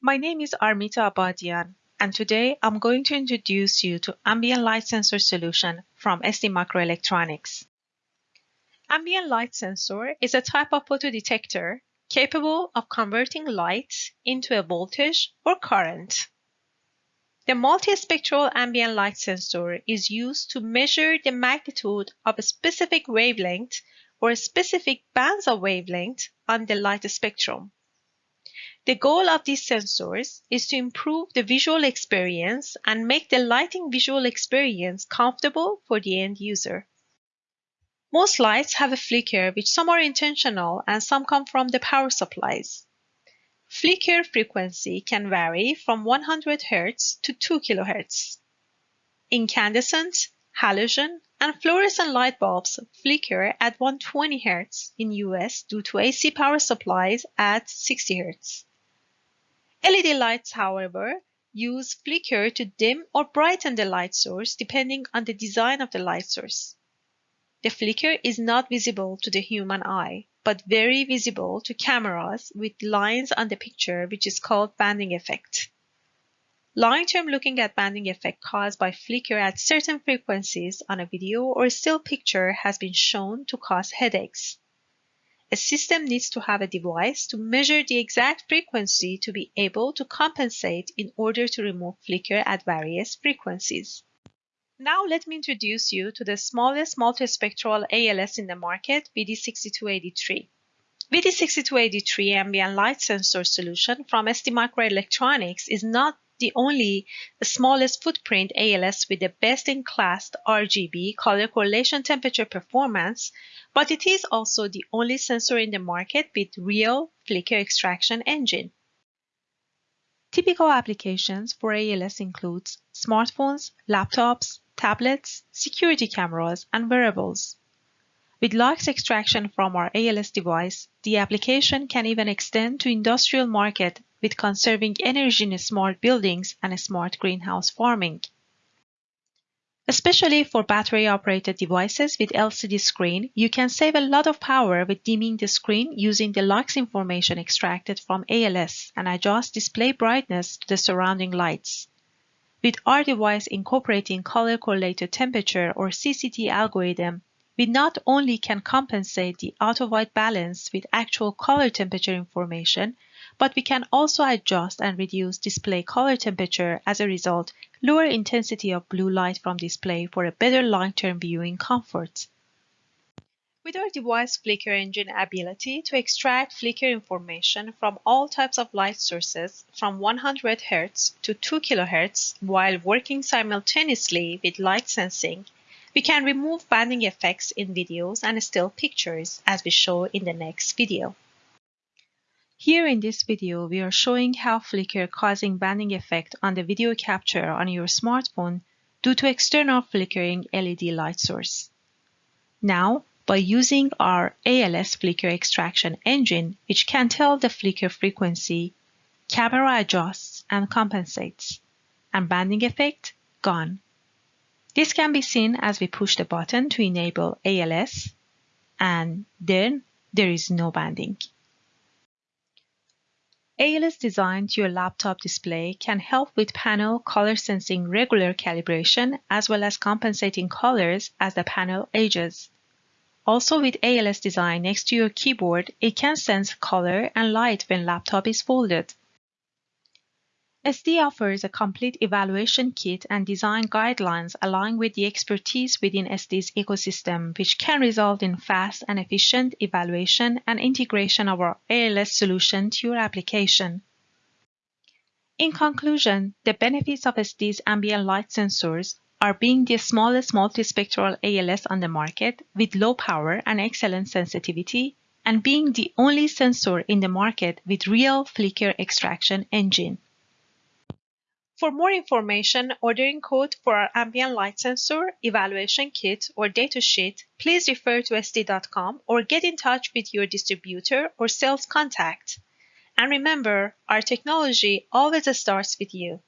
My name is Armita Abadian, and today I'm going to introduce you to ambient light sensor solution from ST Microelectronics. Ambient light sensor is a type of photodetector capable of converting light into a voltage or current. The multispectral ambient light sensor is used to measure the magnitude of a specific wavelength or specific bands of wavelength on the light spectrum. The goal of these sensors is to improve the visual experience and make the lighting visual experience comfortable for the end user. Most lights have a flicker which some are intentional and some come from the power supplies. Flicker frequency can vary from 100 Hz to 2 kHz. Incandescent, halogen, and fluorescent light bulbs flicker at 120 Hz in US due to AC power supplies at 60 Hz. LED lights, however, use flicker to dim or brighten the light source depending on the design of the light source. The flicker is not visible to the human eye, but very visible to cameras with lines on the picture which is called banding effect. Long-term looking at banding effect caused by flicker at certain frequencies on a video or still picture has been shown to cause headaches. A system needs to have a device to measure the exact frequency to be able to compensate in order to remove flicker at various frequencies. Now let me introduce you to the smallest multispectral ALS in the market, VD6283. VD6283 ambient light sensor solution from STMicroelectronics is not the only the smallest footprint ALS with the best-in-class RGB color correlation temperature performance, but it is also the only sensor in the market with real flicker extraction engine. Typical applications for ALS includes smartphones, laptops, tablets, security cameras, and wearables. With light extraction from our ALS device, the application can even extend to industrial market with conserving energy in smart buildings and smart greenhouse farming. Especially for battery-operated devices with LCD screen, you can save a lot of power with dimming the screen using the lux information extracted from ALS and adjust display brightness to the surrounding lights. With our device incorporating color correlated temperature or CCT algorithm, we not only can compensate the auto-white balance with actual color temperature information, but we can also adjust and reduce display color temperature as a result, lower intensity of blue light from display for a better long-term viewing comfort. With our device flicker engine ability to extract flicker information from all types of light sources from 100 Hz to 2 kHz while working simultaneously with light sensing, we can remove banding effects in videos and still pictures as we show in the next video. Here in this video, we are showing how flicker causing banding effect on the video capture on your smartphone due to external flickering LED light source. Now, by using our ALS flicker extraction engine, which can tell the flicker frequency, camera adjusts and compensates, and banding effect gone. This can be seen as we push the button to enable ALS, and then there is no banding. ALS designed to your laptop display can help with panel color sensing regular calibration as well as compensating colors as the panel ages. Also with ALS design next to your keyboard, it can sense color and light when laptop is folded. ST offers a complete evaluation kit and design guidelines along with the expertise within ST's ecosystem, which can result in fast and efficient evaluation and integration of our ALS solution to your application. In conclusion, the benefits of ST's ambient light sensors are being the smallest multispectral ALS on the market with low power and excellent sensitivity, and being the only sensor in the market with real flicker extraction engine. For more information, ordering code for our ambient light sensor, evaluation kit, or datasheet, please refer to st.com or get in touch with your distributor or sales contact. And remember, our technology always starts with you.